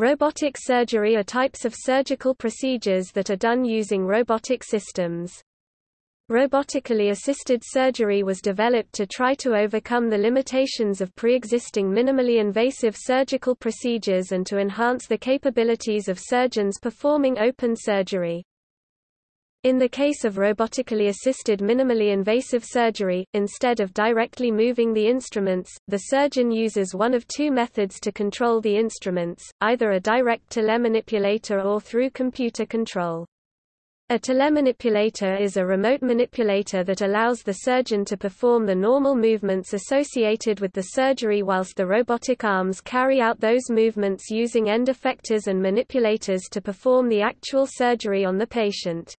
Robotic surgery are types of surgical procedures that are done using robotic systems. Robotically assisted surgery was developed to try to overcome the limitations of pre-existing minimally invasive surgical procedures and to enhance the capabilities of surgeons performing open surgery. In the case of robotically assisted minimally invasive surgery, instead of directly moving the instruments, the surgeon uses one of two methods to control the instruments, either a direct telemanipulator or through computer control. A telemanipulator is a remote manipulator that allows the surgeon to perform the normal movements associated with the surgery whilst the robotic arms carry out those movements using end effectors and manipulators to perform the actual surgery on the patient.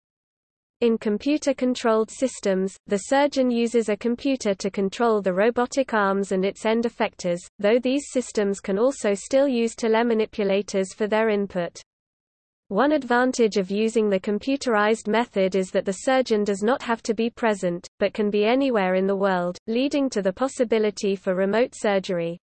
In computer-controlled systems, the surgeon uses a computer to control the robotic arms and its end effectors, though these systems can also still use telemanipulators for their input. One advantage of using the computerized method is that the surgeon does not have to be present, but can be anywhere in the world, leading to the possibility for remote surgery.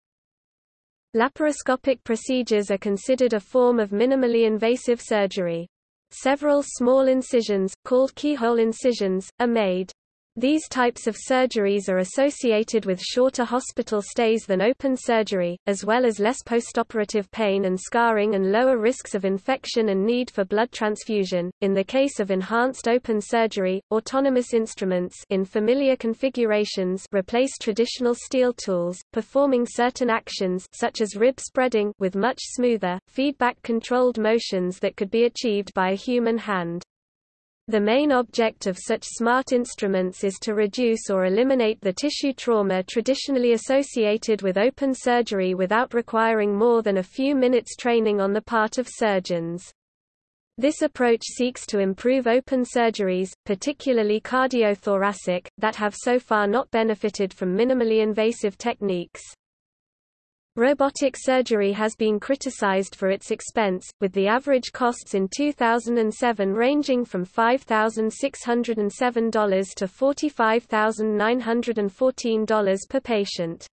Laparoscopic procedures are considered a form of minimally invasive surgery. Several small incisions, called keyhole incisions, are made. These types of surgeries are associated with shorter hospital stays than open surgery, as well as less postoperative pain and scarring and lower risks of infection and need for blood transfusion. In the case of enhanced open surgery, autonomous instruments in familiar configurations replace traditional steel tools, performing certain actions such as rib spreading with much smoother, feedback-controlled motions that could be achieved by a human hand. The main object of such smart instruments is to reduce or eliminate the tissue trauma traditionally associated with open surgery without requiring more than a few minutes training on the part of surgeons. This approach seeks to improve open surgeries, particularly cardiothoracic, that have so far not benefited from minimally invasive techniques. Robotic surgery has been criticized for its expense, with the average costs in 2007 ranging from $5,607 to $45,914 per patient.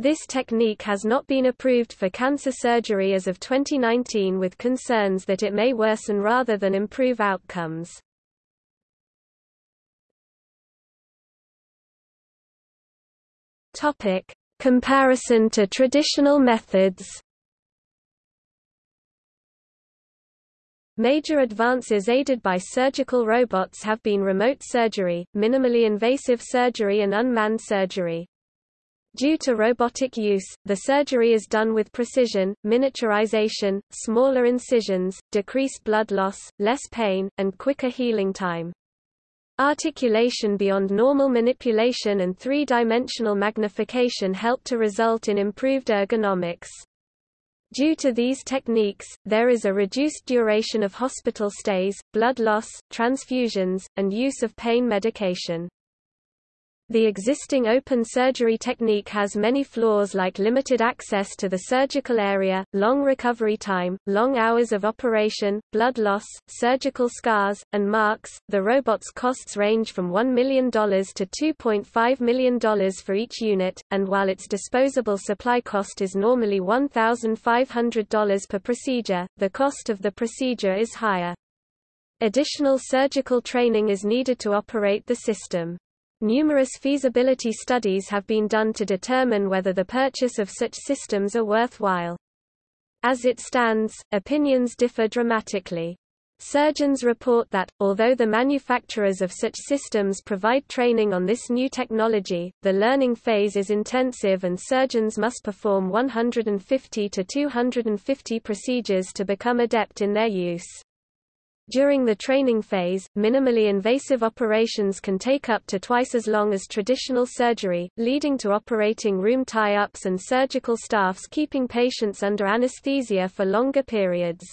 This technique has not been approved for cancer surgery as of 2019 with concerns that it may worsen rather than improve outcomes. Topic: Comparison to traditional methods Major advances aided by surgical robots have been remote surgery, minimally invasive surgery and unmanned surgery. Due to robotic use, the surgery is done with precision, miniaturization, smaller incisions, decreased blood loss, less pain, and quicker healing time. Articulation beyond normal manipulation and three-dimensional magnification help to result in improved ergonomics. Due to these techniques, there is a reduced duration of hospital stays, blood loss, transfusions, and use of pain medication. The existing open surgery technique has many flaws like limited access to the surgical area, long recovery time, long hours of operation, blood loss, surgical scars, and marks. The robot's costs range from $1 million to $2.5 million for each unit, and while its disposable supply cost is normally $1,500 per procedure, the cost of the procedure is higher. Additional surgical training is needed to operate the system. Numerous feasibility studies have been done to determine whether the purchase of such systems are worthwhile. As it stands, opinions differ dramatically. Surgeons report that, although the manufacturers of such systems provide training on this new technology, the learning phase is intensive and surgeons must perform 150 to 250 procedures to become adept in their use. During the training phase, minimally invasive operations can take up to twice as long as traditional surgery, leading to operating room tie-ups and surgical staffs keeping patients under anesthesia for longer periods.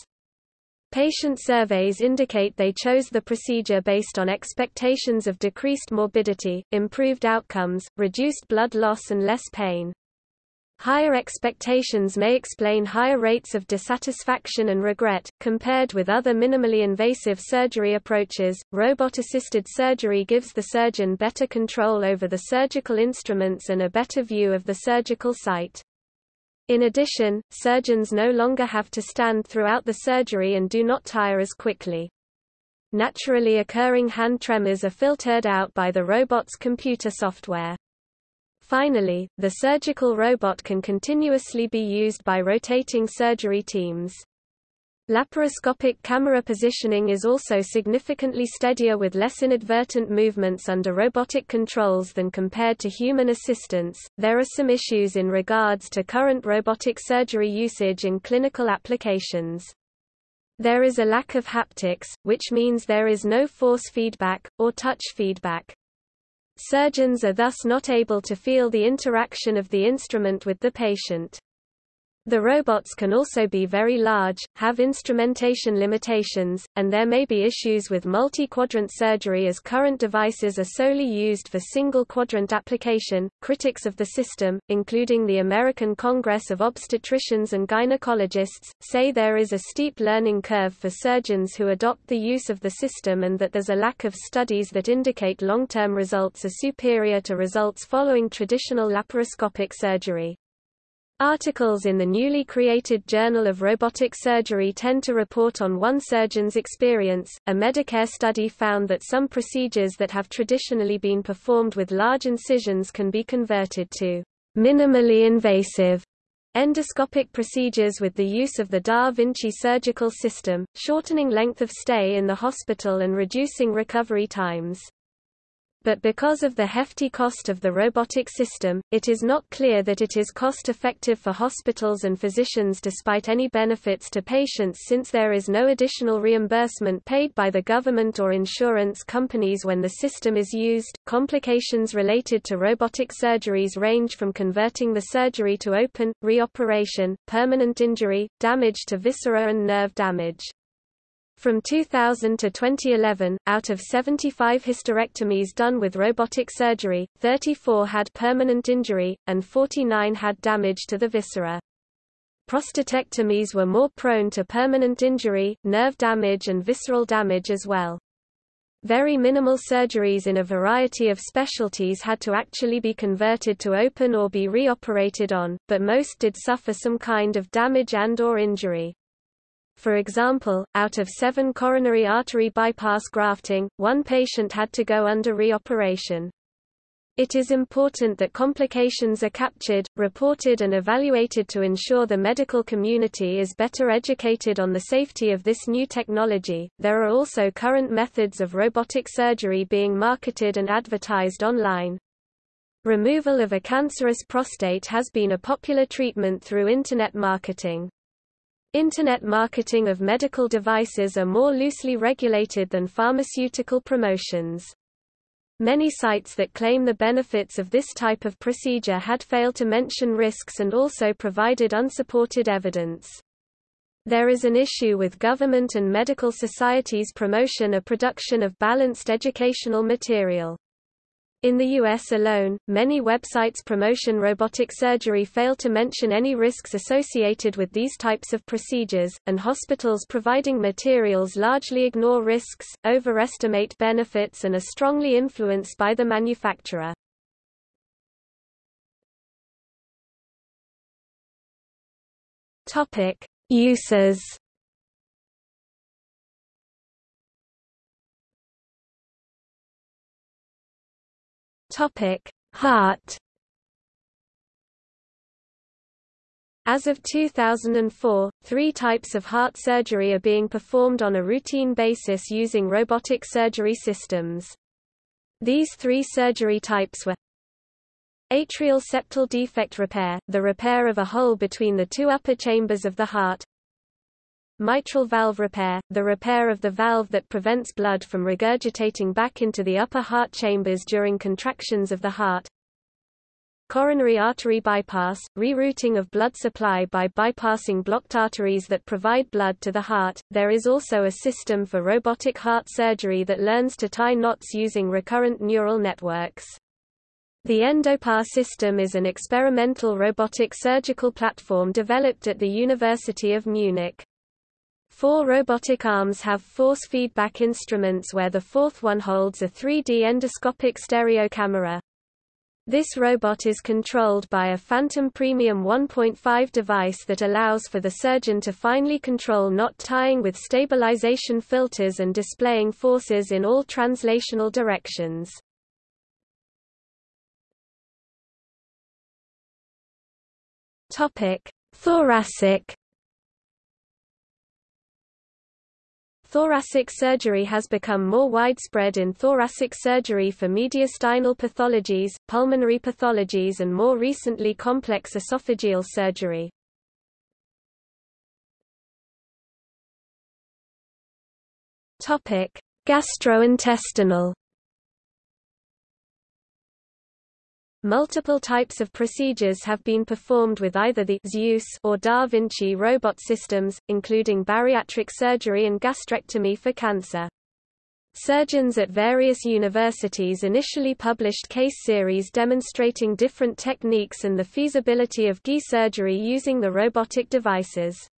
Patient surveys indicate they chose the procedure based on expectations of decreased morbidity, improved outcomes, reduced blood loss and less pain. Higher expectations may explain higher rates of dissatisfaction and regret. Compared with other minimally invasive surgery approaches, robot assisted surgery gives the surgeon better control over the surgical instruments and a better view of the surgical site. In addition, surgeons no longer have to stand throughout the surgery and do not tire as quickly. Naturally occurring hand tremors are filtered out by the robot's computer software. Finally, the surgical robot can continuously be used by rotating surgery teams. Laparoscopic camera positioning is also significantly steadier with less inadvertent movements under robotic controls than compared to human assistance. There are some issues in regards to current robotic surgery usage in clinical applications. There is a lack of haptics, which means there is no force feedback, or touch feedback. Surgeons are thus not able to feel the interaction of the instrument with the patient. The robots can also be very large, have instrumentation limitations, and there may be issues with multi-quadrant surgery as current devices are solely used for single-quadrant application. Critics of the system, including the American Congress of Obstetricians and Gynecologists, say there is a steep learning curve for surgeons who adopt the use of the system and that there's a lack of studies that indicate long-term results are superior to results following traditional laparoscopic surgery. Articles in the newly created Journal of Robotic Surgery tend to report on one surgeon's experience. A Medicare study found that some procedures that have traditionally been performed with large incisions can be converted to minimally invasive endoscopic procedures with the use of the Da Vinci surgical system, shortening length of stay in the hospital and reducing recovery times but because of the hefty cost of the robotic system, it is not clear that it is cost-effective for hospitals and physicians despite any benefits to patients since there is no additional reimbursement paid by the government or insurance companies when the system is used. Complications related to robotic surgeries range from converting the surgery to open, reoperation, permanent injury, damage to viscera and nerve damage. From 2000 to 2011, out of 75 hysterectomies done with robotic surgery, 34 had permanent injury, and 49 had damage to the viscera. Prostatectomies were more prone to permanent injury, nerve damage and visceral damage as well. Very minimal surgeries in a variety of specialties had to actually be converted to open or be reoperated on, but most did suffer some kind of damage and or injury. For example, out of seven coronary artery bypass grafting, one patient had to go under reoperation. It is important that complications are captured, reported and evaluated to ensure the medical community is better educated on the safety of this new technology. There are also current methods of robotic surgery being marketed and advertised online. Removal of a cancerous prostate has been a popular treatment through Internet marketing. Internet marketing of medical devices are more loosely regulated than pharmaceutical promotions. Many sites that claim the benefits of this type of procedure had failed to mention risks and also provided unsupported evidence. There is an issue with government and medical societies' promotion or production of balanced educational material. In the U.S. alone, many websites promotion robotic surgery fail to mention any risks associated with these types of procedures, and hospitals providing materials largely ignore risks, overestimate benefits and are strongly influenced by the manufacturer. Uses Topic: Heart. As of 2004, three types of heart surgery are being performed on a routine basis using robotic surgery systems. These three surgery types were Atrial septal defect repair, the repair of a hole between the two upper chambers of the heart Mitral valve repair, the repair of the valve that prevents blood from regurgitating back into the upper heart chambers during contractions of the heart. Coronary artery bypass, rerouting of blood supply by bypassing blocked arteries that provide blood to the heart. There is also a system for robotic heart surgery that learns to tie knots using recurrent neural networks. The EndoPAR system is an experimental robotic surgical platform developed at the University of Munich. Four robotic arms have force feedback instruments where the fourth one holds a 3D endoscopic stereo camera. This robot is controlled by a Phantom Premium 1.5 device that allows for the surgeon to finely control knot tying with stabilization filters and displaying forces in all translational directions. Topic: Thoracic Thoracic surgery has become more widespread in thoracic surgery for mediastinal pathologies, pulmonary pathologies and more recently complex esophageal surgery. Gastrointestinal Multiple types of procedures have been performed with either the Zeus or Da Vinci robot systems, including bariatric surgery and gastrectomy for cancer. Surgeons at various universities initially published case series demonstrating different techniques and the feasibility of GI surgery using the robotic devices.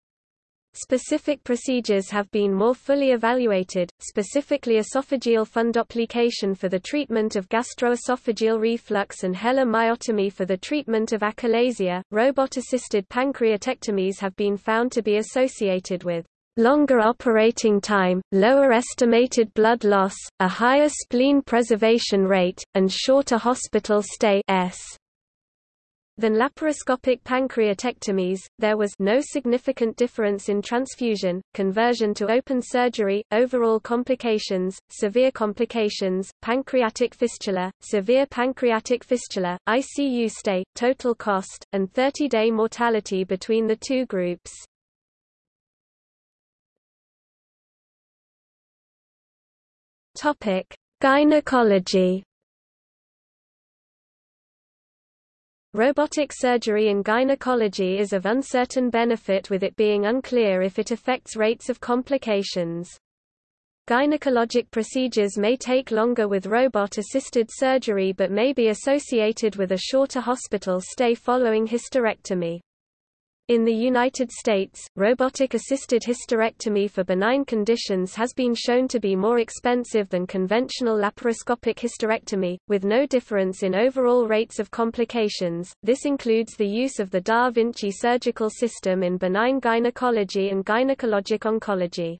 Specific procedures have been more fully evaluated, specifically esophageal fundoplication for the treatment of gastroesophageal reflux and Heller myotomy for the treatment of achalasia. Robot-assisted pancreatectomies have been found to be associated with longer operating time, lower estimated blood loss, a higher spleen preservation rate, and shorter hospital stay S than laparoscopic pancreatectomies, there was no significant difference in transfusion, conversion to open surgery, overall complications, severe complications, pancreatic fistula, severe pancreatic fistula, ICU stay, total cost, and 30-day mortality between the two groups. Gynecology Robotic surgery in gynecology is of uncertain benefit with it being unclear if it affects rates of complications. Gynecologic procedures may take longer with robot-assisted surgery but may be associated with a shorter hospital stay following hysterectomy. In the United States, robotic-assisted hysterectomy for benign conditions has been shown to be more expensive than conventional laparoscopic hysterectomy, with no difference in overall rates of complications. This includes the use of the Da Vinci surgical system in benign gynecology and gynecologic oncology.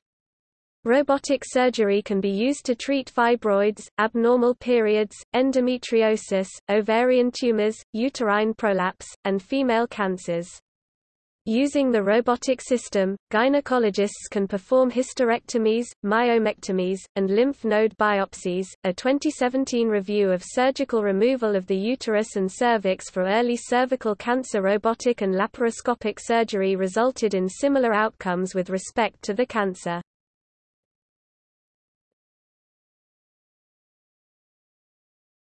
Robotic surgery can be used to treat fibroids, abnormal periods, endometriosis, ovarian tumors, uterine prolapse, and female cancers. Using the robotic system, gynecologists can perform hysterectomies, myomectomies, and lymph node biopsies. A 2017 review of surgical removal of the uterus and cervix for early cervical cancer robotic and laparoscopic surgery resulted in similar outcomes with respect to the cancer.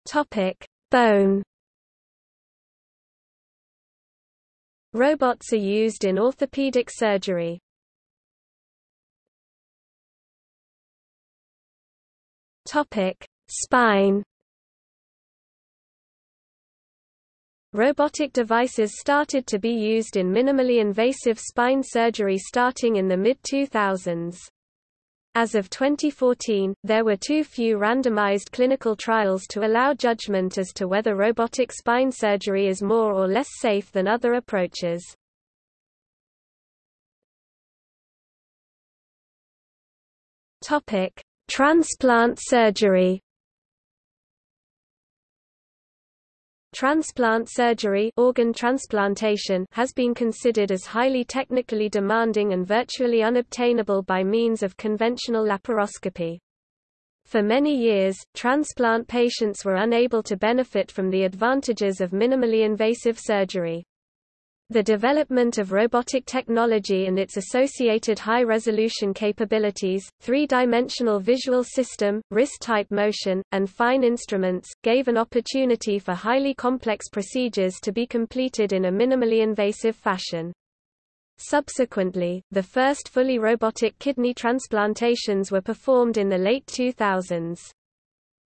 Topic: Bone Robots are used in orthopedic surgery. Topic: Spine. Robotic devices started to be used in minimally invasive spine surgery starting in the mid-2000s. As of 2014, there were too few randomized clinical trials to allow judgment as to whether robotic spine surgery is more or less safe than other approaches. Topic: Transplant surgery. Transplant surgery organ transplantation has been considered as highly technically demanding and virtually unobtainable by means of conventional laparoscopy. For many years, transplant patients were unable to benefit from the advantages of minimally invasive surgery. The development of robotic technology and its associated high-resolution capabilities, three-dimensional visual system, wrist-type motion, and fine instruments, gave an opportunity for highly complex procedures to be completed in a minimally invasive fashion. Subsequently, the first fully robotic kidney transplantations were performed in the late 2000s.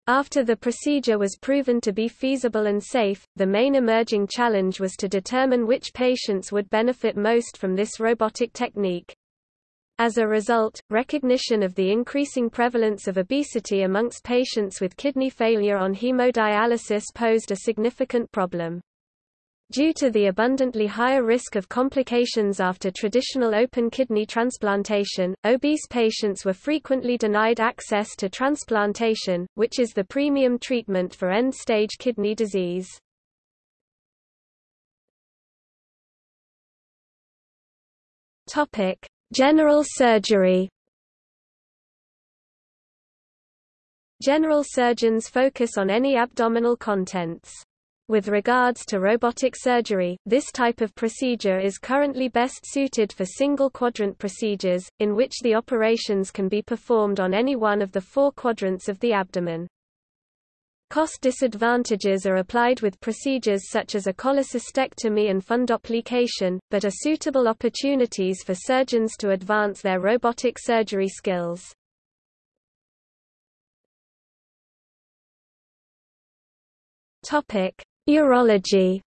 After the procedure was proven to be feasible and safe, the main emerging challenge was to determine which patients would benefit most from this robotic technique. As a result, recognition of the increasing prevalence of obesity amongst patients with kidney failure on hemodialysis posed a significant problem. Due to the abundantly higher risk of complications after traditional open kidney transplantation, obese patients were frequently denied access to transplantation, which is the premium treatment for end-stage kidney disease. Topic: General surgery General surgeons focus on any abdominal contents. With regards to robotic surgery, this type of procedure is currently best suited for single-quadrant procedures, in which the operations can be performed on any one of the four quadrants of the abdomen. Cost disadvantages are applied with procedures such as a cholecystectomy and fundoplication, but are suitable opportunities for surgeons to advance their robotic surgery skills. Topic: Urology.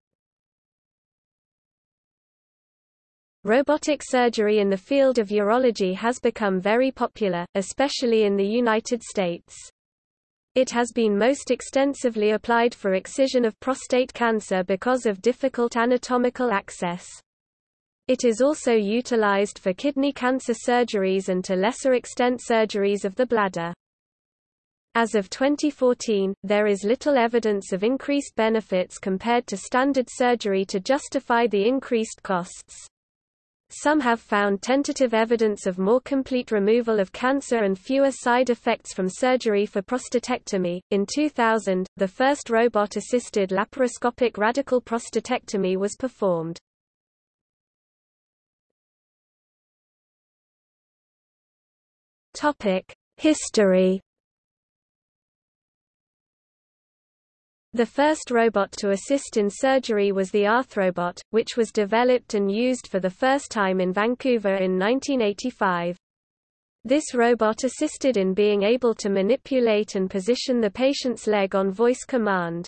Robotic surgery in the field of urology has become very popular, especially in the United States. It has been most extensively applied for excision of prostate cancer because of difficult anatomical access. It is also utilized for kidney cancer surgeries and to lesser extent surgeries of the bladder. As of 2014, there is little evidence of increased benefits compared to standard surgery to justify the increased costs. Some have found tentative evidence of more complete removal of cancer and fewer side effects from surgery for prostatectomy. In 2000, the first robot assisted laparoscopic radical prostatectomy was performed. Topic: History The first robot to assist in surgery was the Arthrobot, which was developed and used for the first time in Vancouver in 1985. This robot assisted in being able to manipulate and position the patient's leg on voice command.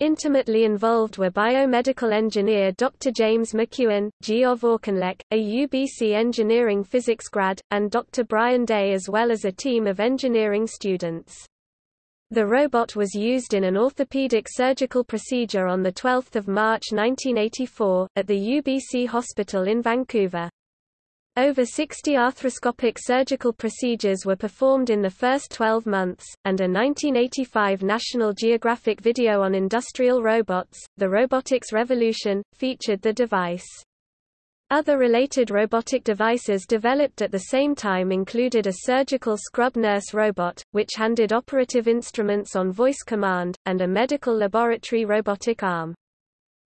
Intimately involved were biomedical engineer Dr. James McEwen, Geoff Auchinleck, a UBC engineering physics grad, and Dr. Brian Day as well as a team of engineering students. The robot was used in an orthopedic surgical procedure on 12 March 1984, at the UBC Hospital in Vancouver. Over 60 arthroscopic surgical procedures were performed in the first 12 months, and a 1985 National Geographic video on industrial robots, The Robotics Revolution, featured the device. Other related robotic devices developed at the same time included a surgical scrub nurse robot, which handed operative instruments on voice command, and a medical laboratory robotic arm.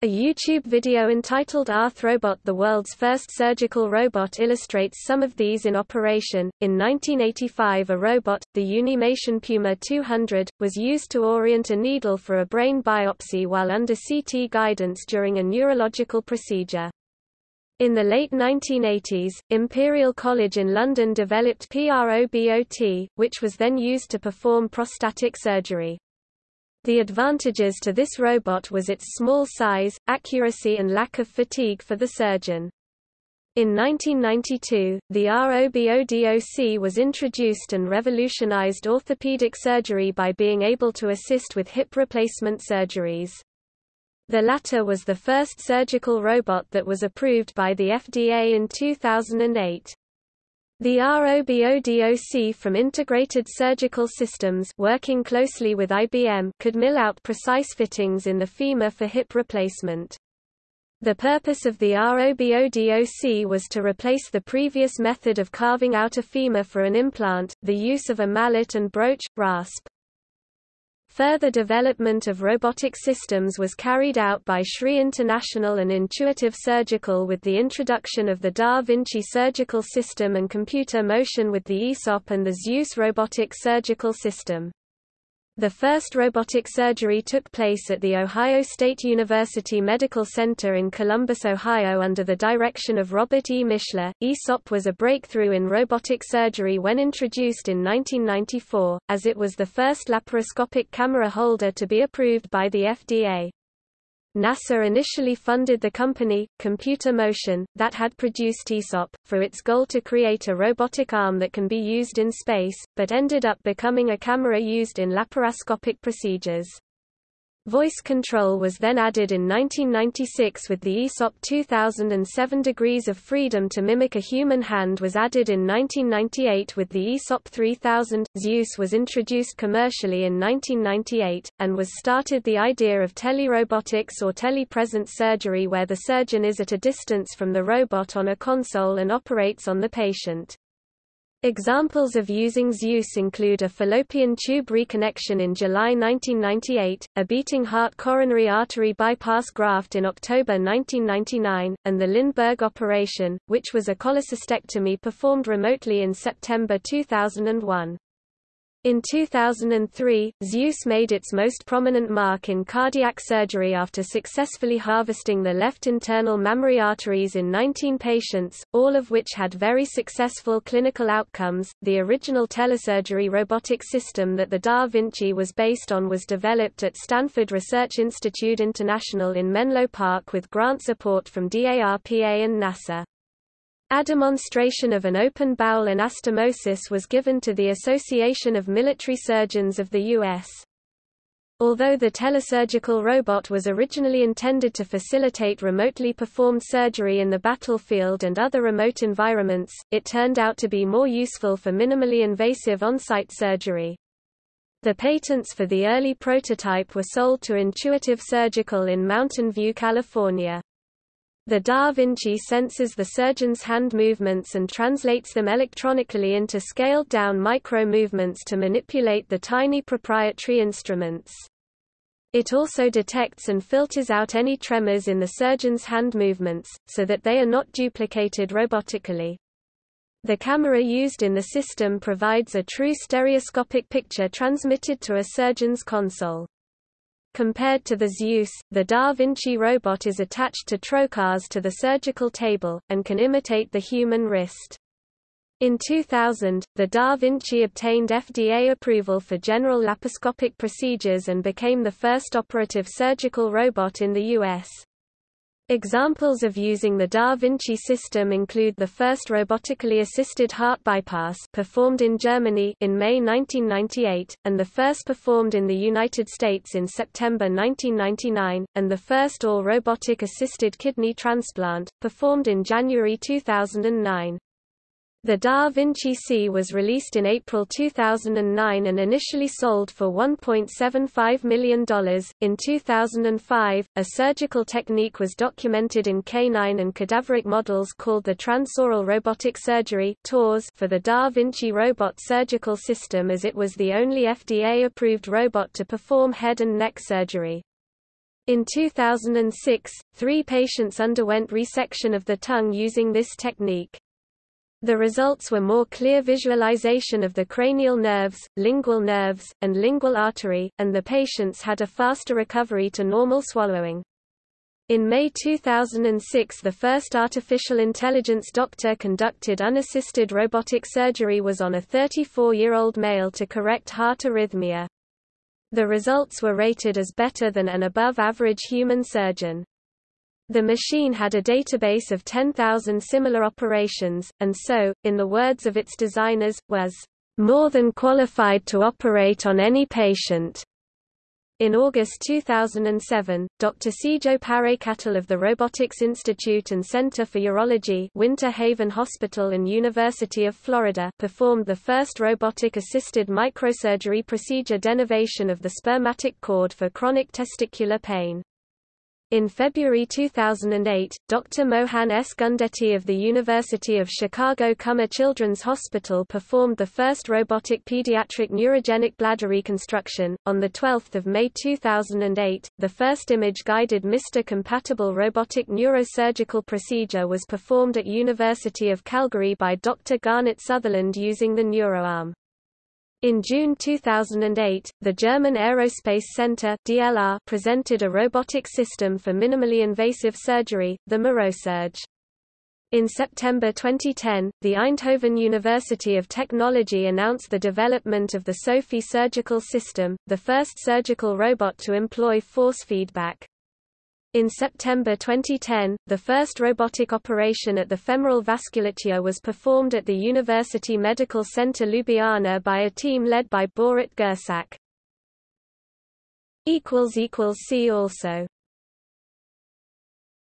A YouTube video entitled Arthrobot the world's first surgical robot illustrates some of these in operation. In 1985 a robot, the Unimation Puma 200, was used to orient a needle for a brain biopsy while under CT guidance during a neurological procedure. In the late 1980s, Imperial College in London developed PROBOT, which was then used to perform prostatic surgery. The advantages to this robot was its small size, accuracy and lack of fatigue for the surgeon. In 1992, the ROBODOC was introduced and revolutionized orthopedic surgery by being able to assist with hip replacement surgeries. The latter was the first surgical robot that was approved by the FDA in 2008. The ROBODOC from Integrated Surgical Systems working closely with IBM could mill out precise fittings in the femur for hip replacement. The purpose of the ROBODOC was to replace the previous method of carving out a femur for an implant, the use of a mallet and broach, rasp. Further development of robotic systems was carried out by SRI International and Intuitive Surgical with the introduction of the Da Vinci surgical system and computer motion with the AESOP and the Zeus robotic surgical system. The first robotic surgery took place at the Ohio State University Medical Center in Columbus, Ohio under the direction of Robert E. Michler. AESOP was a breakthrough in robotic surgery when introduced in 1994, as it was the first laparoscopic camera holder to be approved by the FDA. NASA initially funded the company, Computer Motion, that had produced AESOP, for its goal to create a robotic arm that can be used in space, but ended up becoming a camera used in laparoscopic procedures. Voice control was then added in 1996 with the AESOP 2007 Degrees of Freedom to mimic a human hand was added in 1998 with the AESOP 3000. Zeus was introduced commercially in 1998, and was started the idea of telerobotics or telepresence surgery where the surgeon is at a distance from the robot on a console and operates on the patient. Examples of using Zeus include a fallopian tube reconnection in July 1998, a beating heart coronary artery bypass graft in October 1999, and the Lindbergh operation, which was a cholecystectomy performed remotely in September 2001. In 2003, Zeus made its most prominent mark in cardiac surgery after successfully harvesting the left internal mammary arteries in 19 patients, all of which had very successful clinical outcomes. The original telesurgery robotic system that the Da Vinci was based on was developed at Stanford Research Institute International in Menlo Park with grant support from DARPA and NASA. A demonstration of an open bowel anastomosis was given to the Association of Military Surgeons of the U.S. Although the telesurgical robot was originally intended to facilitate remotely performed surgery in the battlefield and other remote environments, it turned out to be more useful for minimally invasive on-site surgery. The patents for the early prototype were sold to Intuitive Surgical in Mountain View, California. The Da Vinci senses the surgeon's hand movements and translates them electronically into scaled-down micro-movements to manipulate the tiny proprietary instruments. It also detects and filters out any tremors in the surgeon's hand movements, so that they are not duplicated robotically. The camera used in the system provides a true stereoscopic picture transmitted to a surgeon's console. Compared to the Zeus, the Da Vinci robot is attached to trocars to the surgical table, and can imitate the human wrist. In 2000, the Da Vinci obtained FDA approval for general laparoscopic procedures and became the first operative surgical robot in the U.S. Examples of using the Da Vinci system include the first robotically assisted heart bypass performed in Germany in May 1998, and the first performed in the United States in September 1999, and the first all-robotic assisted kidney transplant, performed in January 2009. The Da Vinci C was released in April 2009 and initially sold for $1.75 million. In 2005, a surgical technique was documented in canine and cadaveric models called the transoral robotic surgery for the Da Vinci robot surgical system as it was the only FDA-approved robot to perform head and neck surgery. In 2006, three patients underwent resection of the tongue using this technique. The results were more clear visualization of the cranial nerves, lingual nerves, and lingual artery, and the patients had a faster recovery to normal swallowing. In May 2006 the first artificial intelligence doctor-conducted unassisted robotic surgery was on a 34-year-old male to correct heart arrhythmia. The results were rated as better than an above-average human surgeon. The machine had a database of 10,000 similar operations, and so, in the words of its designers, was more than qualified to operate on any patient. In August 2007, Dr. Sijo Parekattil of the Robotics Institute and Center for Urology Winter Haven Hospital and University of Florida performed the first robotic-assisted microsurgery procedure denervation of the spermatic cord for chronic testicular pain. In February 2008, Dr. Mohan S. Gundeti of the University of Chicago Comer Children's Hospital performed the first robotic pediatric neurogenic bladder reconstruction. On 12 May 2008, the first image-guided MR-compatible robotic neurosurgical procedure was performed at University of Calgary by Dr. Garnet Sutherland using the NeuroArm. In June 2008, the German Aerospace Center DLR presented a robotic system for minimally invasive surgery, the Mirosurge. In September 2010, the Eindhoven University of Technology announced the development of the SOFI surgical system, the first surgical robot to employ force feedback. In September 2010, the first robotic operation at the femoral vasculature was performed at the University Medical Center Ljubljana by a team led by Borut Gersak. See also